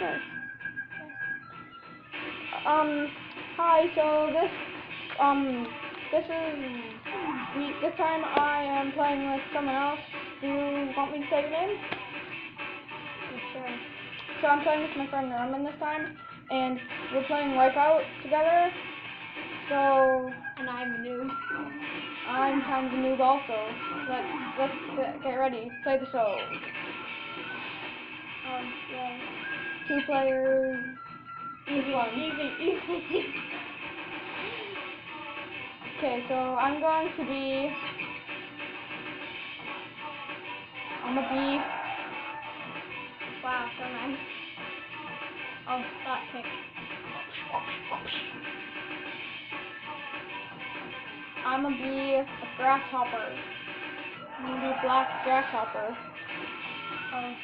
Um, hi, so this, um, this is, this time I am playing with someone else. Do you want me to say your name? Sure. So I'm playing with my friend Norman this time, and we're playing Wipeout together. So And I'm a noob. I'm kind of a noob also. Let's let's get, get ready. Play the show. Um, yeah. Two players. Easy, one. easy, easy. Okay, so I'm going to be. I'm a bee. wow, so nice. Oh, that kick. I'm gonna be a grasshopper. I'm gonna be a black grasshopper. Oh,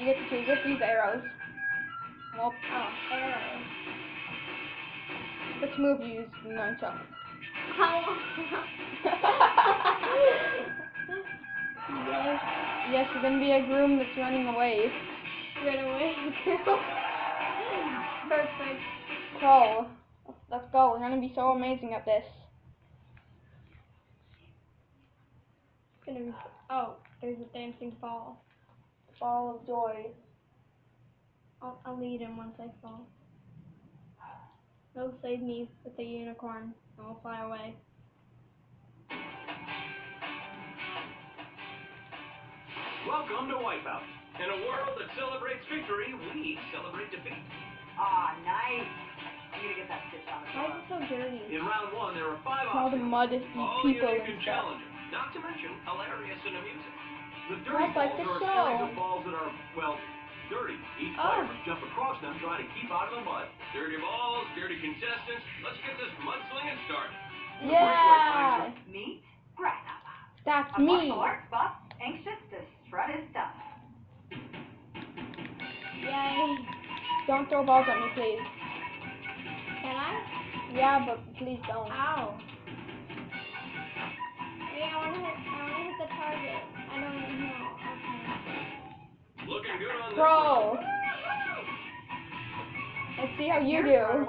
You get to choose. Oh, let's use arrows. Well, oh, arrow. which move you use? Nunchuck. How? yes. Yes, you're gonna be a groom that's running away. Run away. Perfect. Crow. Let's go. We're gonna be so amazing at this. It's gonna be. Oh, there's a dancing ball. Ball of joy. I'll, I'll lead him once I fall. They'll save me with the unicorn, and we'll fly away. Welcome to Wipeout. In a world that celebrates victory, we celebrate defeat. Ah, nice. I'm gonna get that stitch on the Why is it so dirty? In round one, there are five All the options. mud eat All people unique and and stuff. challenging, not to mention hilarious and amusing. The dirty Just like balls the are a series of balls that are, well, dirty. Each Oh. player must jump across them trying to keep out of the mud. Dirty balls, dirty contestants. Let's get this mudslinging started. Yeah, Meet Grasshopper. that's A me. martial arts buff anxious to strut his stuff. Yay. Don't throw balls at me, please. Can I? Yeah, but please don't. Ow. Wait, I wanna hit, I Bro. Let's see how you do.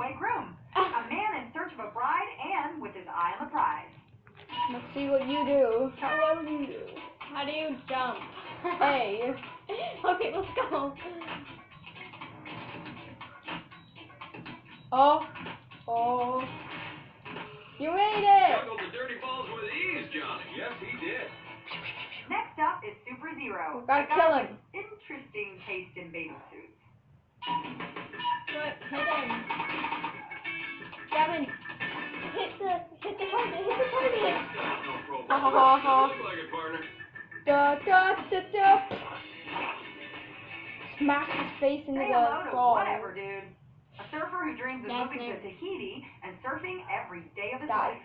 A man in search of a bride and with his eye on the prize. Let's see what you do. How well you do. How do you jump? Hey. okay, let's go. Oh. Oh. You made it. Juggled the dirty balls with ease, Johnny. Yes, he did. Next up is Super Zero. We gotta kill him. Interesting taste in bathing suits. What? Hit him. Gavin, hit the hit the target. Hit the target. That's no pro Ha, ha, ha, ha. Doesn't like it, partner. Da da da da. Smack his face into Say the hello ball. whatever, dude. A surfer who dreams of Yes, moving to. Tahiti and surfing every day of his Die. life.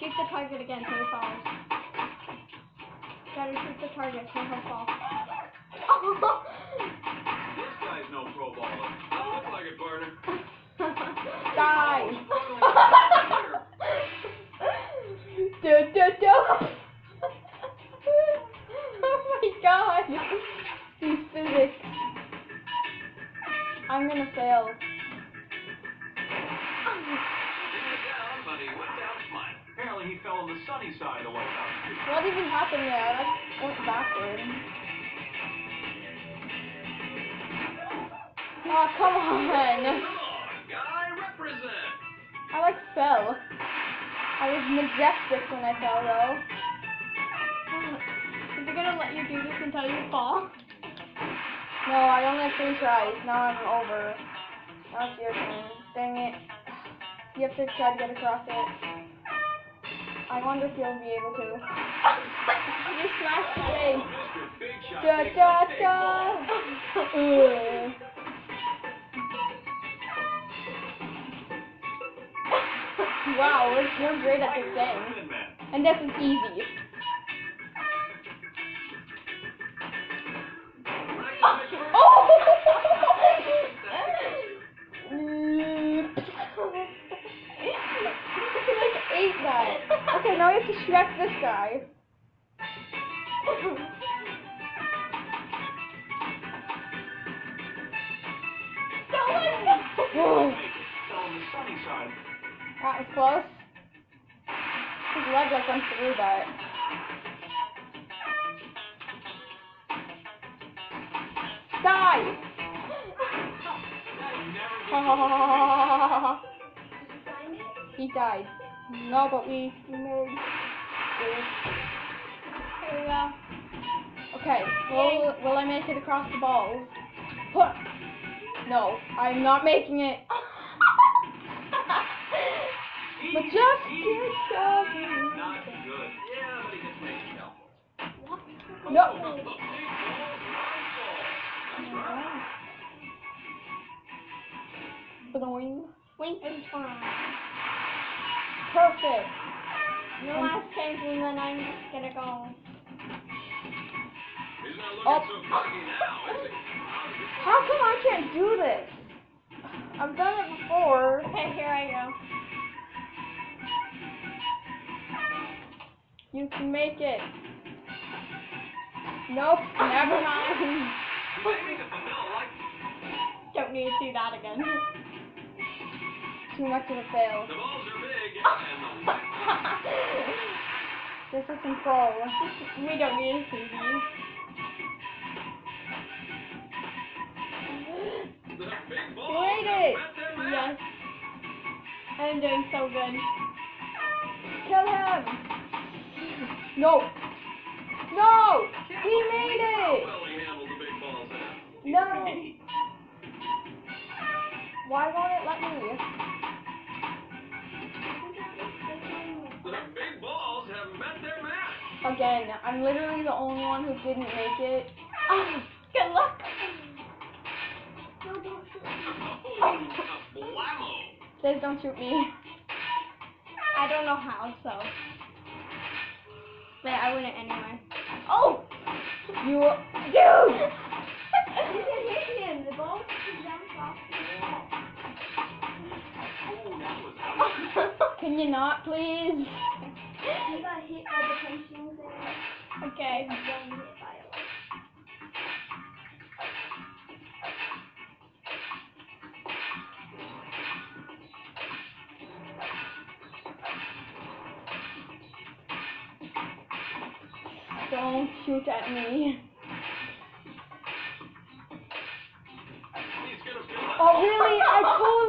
Shoot the target again so he falls. Gotta shoot the target so he'll fall. This guy's no pro baller. Doesn't look like it, partner. Die. Da da da. oh my god. These physics. I'm gonna fail. Apparently, he fell on the sunny side of the White House. What even happened there? I went backward. Oh, come on. Come on, guy, represent. I like fell. I was majestic when I fell though. Is it gonna let you do this until you fall? No, I only have three tries. Now I'm over. Now it's your turn. Dang it. You have to try to get across it. I wonder if you'll be able to. you smashed. Big Shot Da da da. Wow, we're great at this game. And this is easy. now we have to distract this guy. Someone! that was close. His legs aren't through that. Die! he died. No, but we, we made. Here we go. Okay, will, will I make it across the balls? Huh. No, I'm not making it. But just get. Not good. Yeah, but? No. Ball. Bloing. Wink and fun. Perfect. No last chance and then I'm just gonna go. He's Oh. so cocky now, is he? How come I can't do this? I've done it before. Okay, here I go. You can make it. Nope, never mind. Maybe the vanilla like Don't need to do that again. Too much of a fail. This is control. we don't need big balls Wait it. Yes. I'm doing so good. Kill him. No. No. He made it. No. Why won't it let me? Again, I'm literally the only one who didn't make it. Oh, good luck. Oh, blammo. Please don't shoot me. I don't know how, so. But I win it anyway. Oh! You, dude. You can hit him. The ball jumps off that was Can you not, please? He got hit by the punching there. Okay. Then hit by a Don't shoot at me. He's gonna feel that. Oh, really? I totally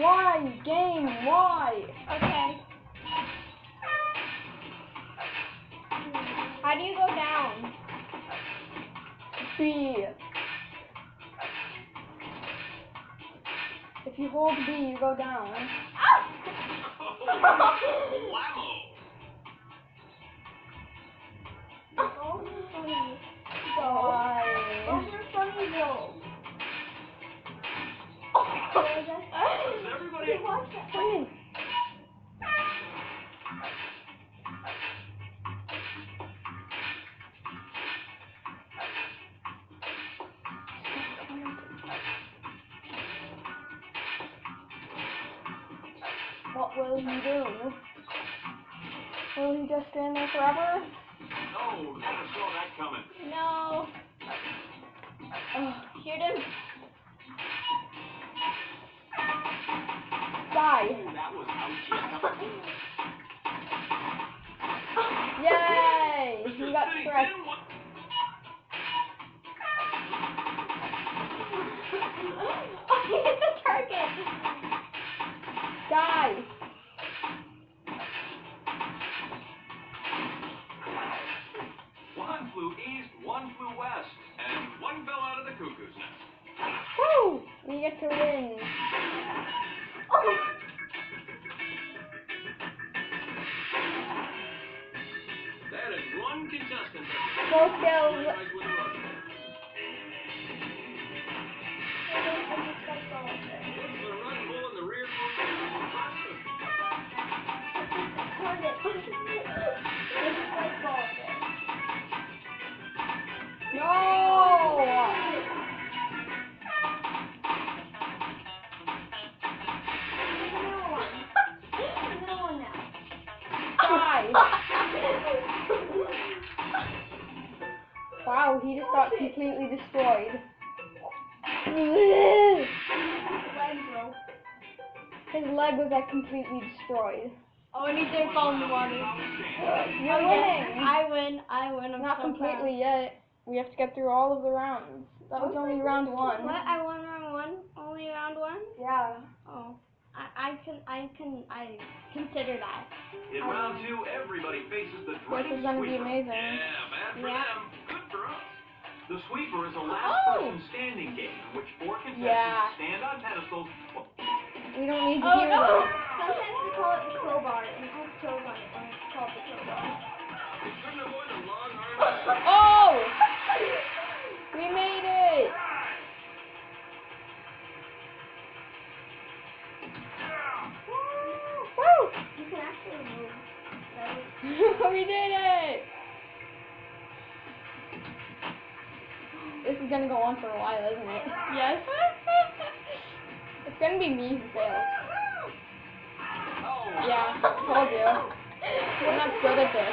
Why, game? Why? Okay. How do you go down? B. If you hold B, you go down. Balls are funny. Why? Balls are funny though. Does everybody Watch that. Wait. What will he do? Will he just stand there forever? Oh, never saw that coming. No. Oh, Ugh, Shoot him. Die. That was ouch. Yay! He got stressed. Oh, he hit the target. Die! One flew east, one flew west, and one fell out of the cuckoo's nest. Woo! We get to win. That is one contestant. Go leg was like completely destroyed. Oh, and he did fall in the water. Uh, You're winning. I win. I win. I'm Not so completely yet. We have to get through all of the rounds. That was only round one. What? I won round one. Only round one. Yeah. Oh, I, I can. I can. I consider that. In round two, everybody faces the This dreaded is gonna be amazing. Yeah, bad for Yeah. them, good for us. The sweeper is a last Oh. person standing game in which four contestants Yeah. stand on pedestals. We don't need to Oh hear no! this. Sometimes we call it the crowbar, and it has toes on it, and it's called the crowbar. They couldn't avoid the long arm. Oh! We made it! Woo! You can actually move. We did it! This is gonna go on for a while, isn't it? Yes. Gonna be me who fails. Yeah, told you. We're not good at this.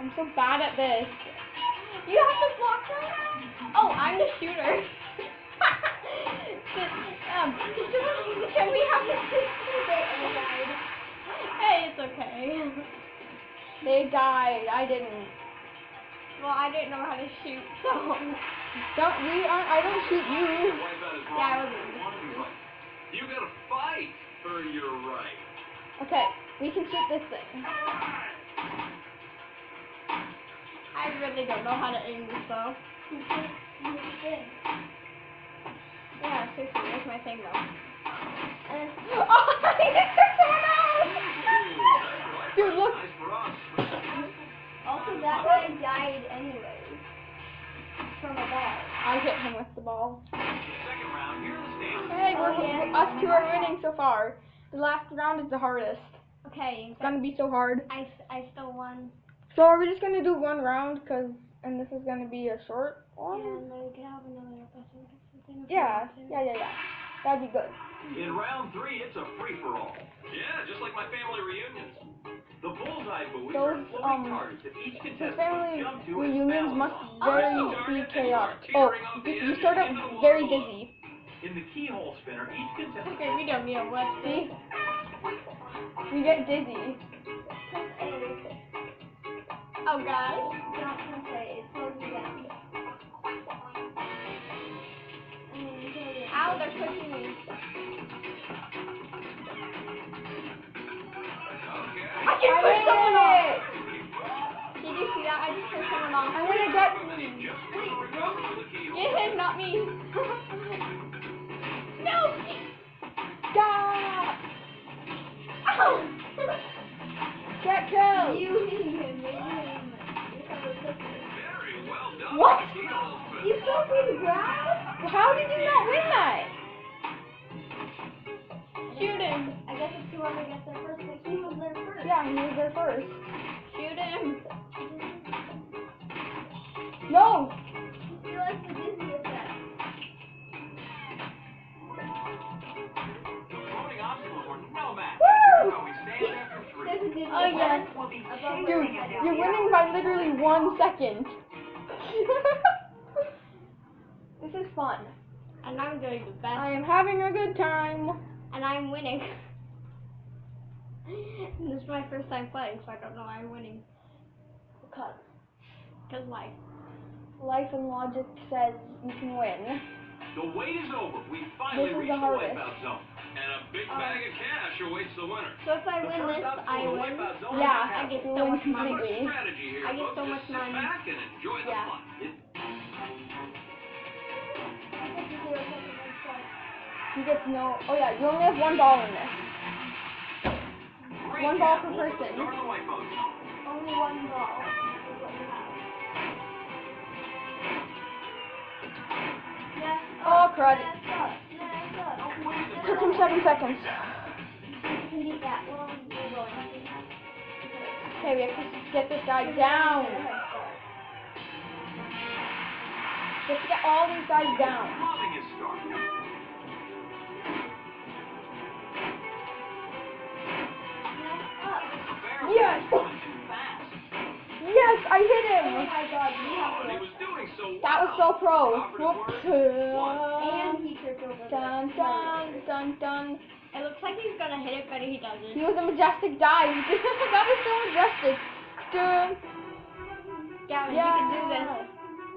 I'm so bad at this. You have to block her. Oh, I'm the shooter. um, can we have the Hey, it's okay. They died. I didn't. Well, I didn't know how to shoot, so. Don't we? Aren't, I don't shoot you. wipe Yeah, I was- you wanna be right. You gotta fight for your right. Okay, we can shoot this thing. I really don't know how to aim this though. Yeah, seriously, that's my thing though. oh, I just took someone Also, that guy died anyways. From a ball. I hit him with the ball. Second round, the. Hey, we're, Oh, yeah. us two are winning so far. The last round is the hardest. Okay, It's gonna be so hard. I, I still won. So are we just gonna do one round? Cause and this is gonna be a short one. And then we could have another episode or something. if we Yeah, yeah, yeah, yeah. That'd be good. In round three, it's a free-for-all. Yeah, just like my family reunions. The bullseye buoys are Those, floating um, targets that each contestant family must jump to and reunions balance must very be target and you chaotic. Oh, teetering off the you, edge you and start out very water dizzy. In the keyhole spinner, each contestant Okay, we don't need a what See? We get dizzy. Oh gosh. Not gonna say, it slows you down. Ow, they're pushing me. I I pushed someone off. Did you see that? I just pushed someone off. I'm gonna get. And he just couldn't recover from the keyhole. Get him, not me. no! Stop! Ow! Get killed! You hit him, him. Very well done. What? You fell through the ground? How did you not win that? Shoot him. I guess it's whoever gets there first, but he was there first. Yeah, he was there first. Shoot him. No! He likes the dizzy effect. Floating obstacles were no match. Woo! Here's how we stand after three. There's a dizzy Oh, yes. effect. Will be Above chasing Dude, you're winning by literally one second. this is fun. And I'm doing the best. I am having a good time. and I'm winning. this is my first time playing, so I don't know why I'm winning. Because Cause like, life and logic says you can win. The wait is over. We finally reached the the hardest. wipeout zone. And a big Oh. bag of cash awaits the winner. so if I The win this, I in the win. Yeah, I get so much money. I get so much money. back and enjoy the Yeah. You get to know. Oh yeah, you only have one ball in this. Great One ball per person. Start the wipeout zone. Only one ball. is what you have. Yes. Oh, crud. Yes, up. Yes, up. Don't wait a Took him seven seconds. You can beat that. Well, you're going to. Okay, we have to get this guy down. We have to get all these guys down. Yes, Yes. coming too fast. Yes, I oh god, you have to. was doing so well. That was so pro. Whoops. And he tripped over. the Dun dun dun dun. It looks like he's gonna hit it, but he He doesn't. He was a majestic dive. that was so majestic. Dun. Gavin, Yeah. you can do this.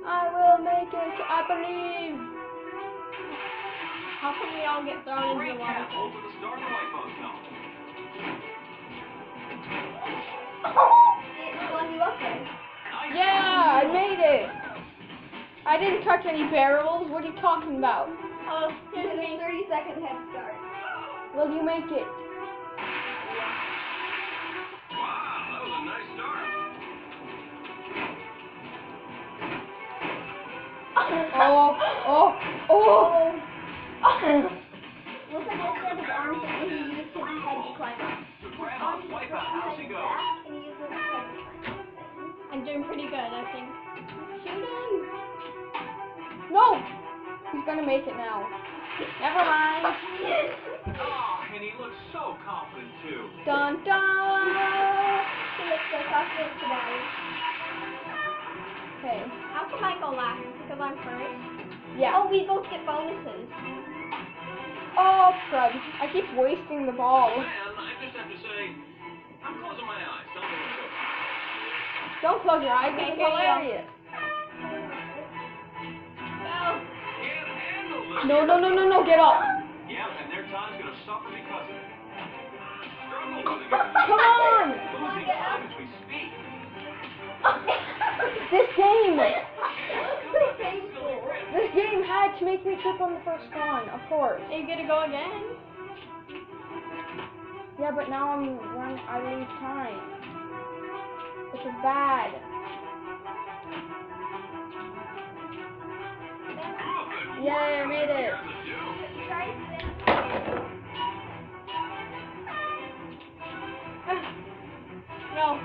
I will make it. I believe. How come we all get thrown into the water? Yeah, I made it. I didn't touch any barrels. What are you talking about? Oh, here's a 30 second head start. Will you make it? Wow, that was a nice start. Oh, oh, oh. Looks like of arms, head to climb up. I'm doing pretty good, I think. Shoot him! No. He's gonna make it now. Never mind. Oh, and he looks so confident too. Dun dun. He looks so confident today. Okay. How come I go last? Because I'm first? Yeah. Oh, we both get bonuses. Oh, crud. I keep wasting the ball. Don't close your eyes. Okay, It's here you go. hilarious. Go! Can't handle this. No, no, no, no, no. Get up. Yeah, and their time's gonna suffer because of it. Struggle with it. Come on. Losing time as we speak. This game. Still got that silly grin. This game had to make me trip on the first one, of course. Are you gonna go again? Yeah, but now I'm run. I lose time. This is bad. Good Yay, I made it. Here's the do. No.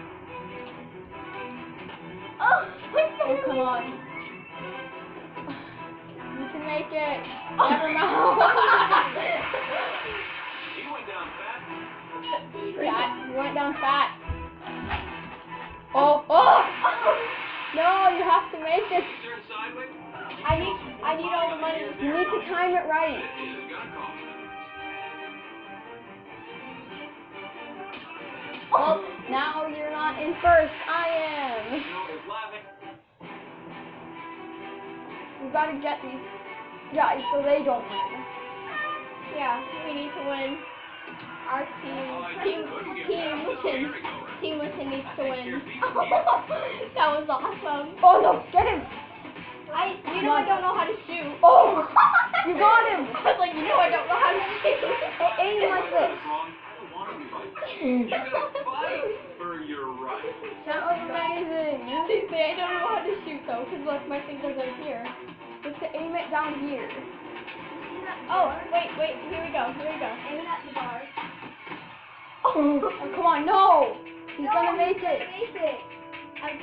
Oh, Oh, come on. You can make it. Oh. Never mind. He went down fat. Fat. You went down fat. Oh, oh! No, you have to make it. I need, I need all the money. You need to time it right. Well, now you're not in first. I am. You know, it's laughing. We gotta get these guys so they don't win. Yeah, we need to win. Our team, team, team past this Witten, merry-go-round. team Witten needs to win. Here's these here. that was awesome. Oh no, get him! I, you know I don't know how to shoot. Oh, you got him! I was like, you know I don't know how to shoot. Aim like this. What's wrong? I don't want to be right. You're gonna fight for your right. That was amazing. See, see, I don't know how to shoot though, because look, my finger's right here. Just to aim it down here. Oh, wait, wait, here we go, here we go. Aiming at the bar. Oh, come on, no! He's gonna make it. Make it. I,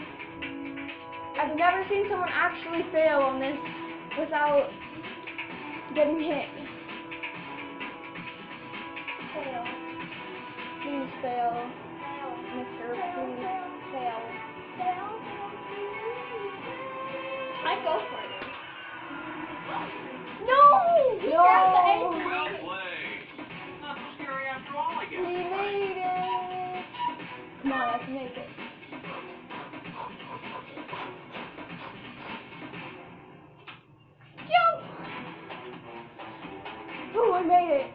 I've never seen someone actually fail on this without getting hit. fail. Please fail, Fail. Mister. Please fail. Fail. I go for it. No! He grabbed the No! I He made it! Come on, let's make it. Jump! I made it.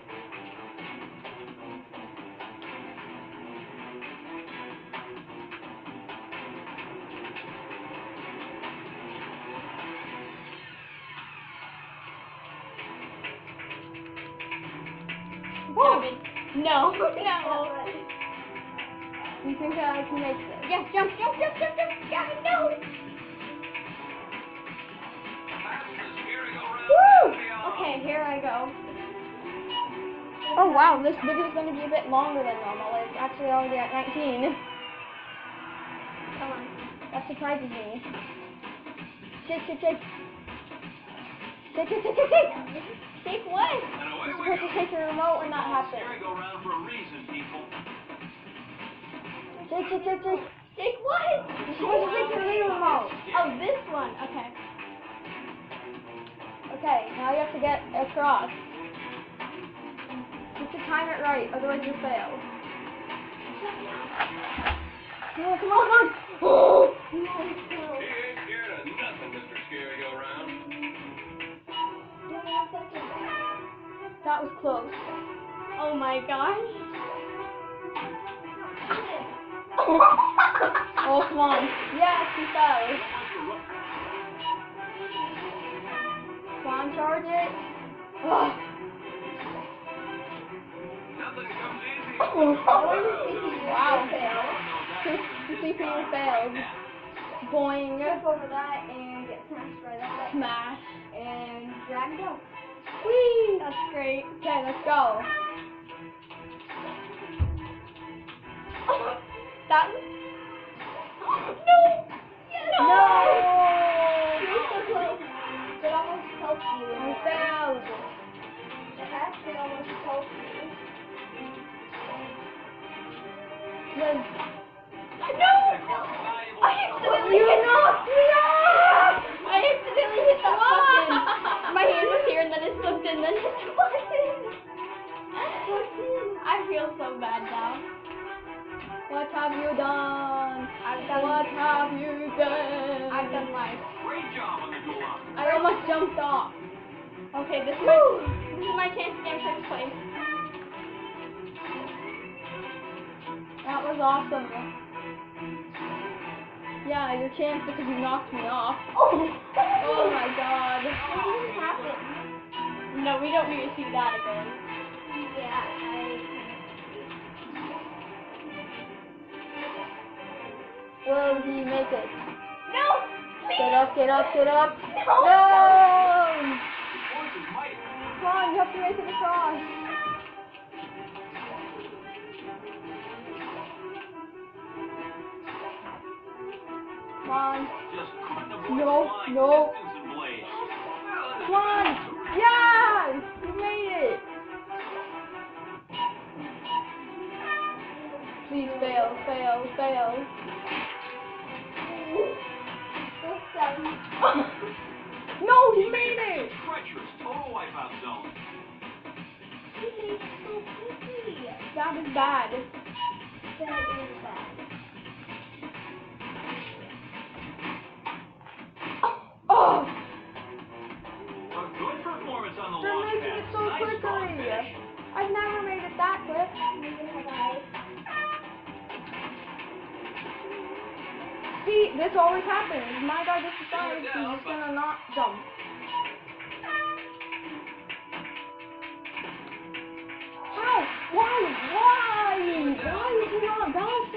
No. No. you think I can uh, make this? Yes, jump, jump, jump, jump, jump. Gavin, no. Woo! Okay, here I go. Oh wow, this video is going to be a bit longer than normal. It's actually already at 19. Come on. That surprises me. Shake, shake, shake. Shake, shake, shake, shake, shake. Shake what? And away You're we supposed go. to shake your remote and that happens. Merry-go-round for a reason, people. Shake, shake, shake, shake. Jake, what? You're supposed to take the lead remote. Oh, this one. Okay. Okay, now you have to get across. You have to time it right, otherwise you fail. No, come on, come on! Oh! That was close. Oh my gosh. Oh, come on. Yes, he fell. Come charge it. Ugh. Nothing comes easy. The CPU failed. Boing. Over that and get smashed by that. Smash. And drag it out. Whee! That's great. Okay, let's go. That. No! No! So. It almost helped you. I failed. It actually almost helped you. No! I accidentally You hit knocked me off! I accidentally hit that. My hand was here and then it slipped in, then hit the button. I feel so bad now. What have you done? I've done. What have you done? I've done life. Great job on the Gulag. I almost jumped off. Okay, this is my this is my chance to get first place. That was awesome. Yeah, your chance because you knocked me off. Oh oh my god. What didn't happen? No, we don't need to see that again. Yeah, I. Will he make it? No! Get up, get up, get up. No! No! Come on, you have to make it across. On. Just couldn't avoid No, no. distance and blade. Come on. Yeah! You made it. Please fail, fail, fail. No, he made it. Treacherous, total wipeout zone. That is bad. Oh, never made it that quick. See, this always happens. My guy just decides he's just gonna not jump. How? Why? Why? Why is he not bouncing?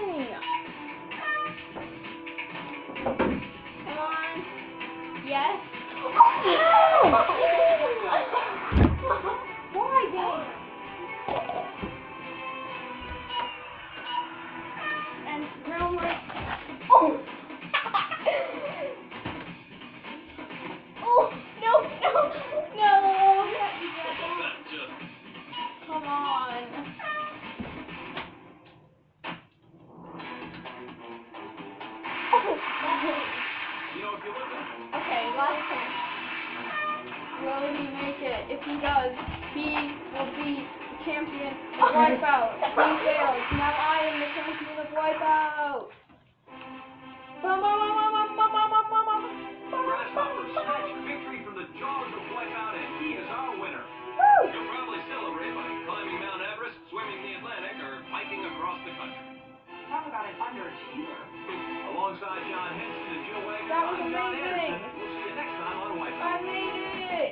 Does, he will be the champion of Wipeout. He fails. Now I am the champion of Wipeout. Bum, bum, bum, bum, bum, bum, bum, bum, bum, bum. Grasshopper snatched victory from the jaws of Wipeout, and he is our winner. Woo! You'll probably celebrate by climbing Mount Everest, swimming the Atlantic, or hiking across the country. Talk about an underachiever. Alongside John Henson and Jill Wagner, That was I'm John amazing. Anderson. We'll see you next time on I made it!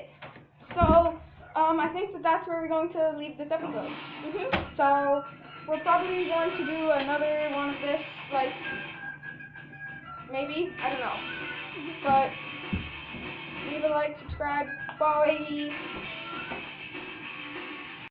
So, um, I think that that's where we're going to leave this episode. Mhm. So, we're probably going to do another one of this, like, maybe? I don't know. But, leave a like, subscribe, bye!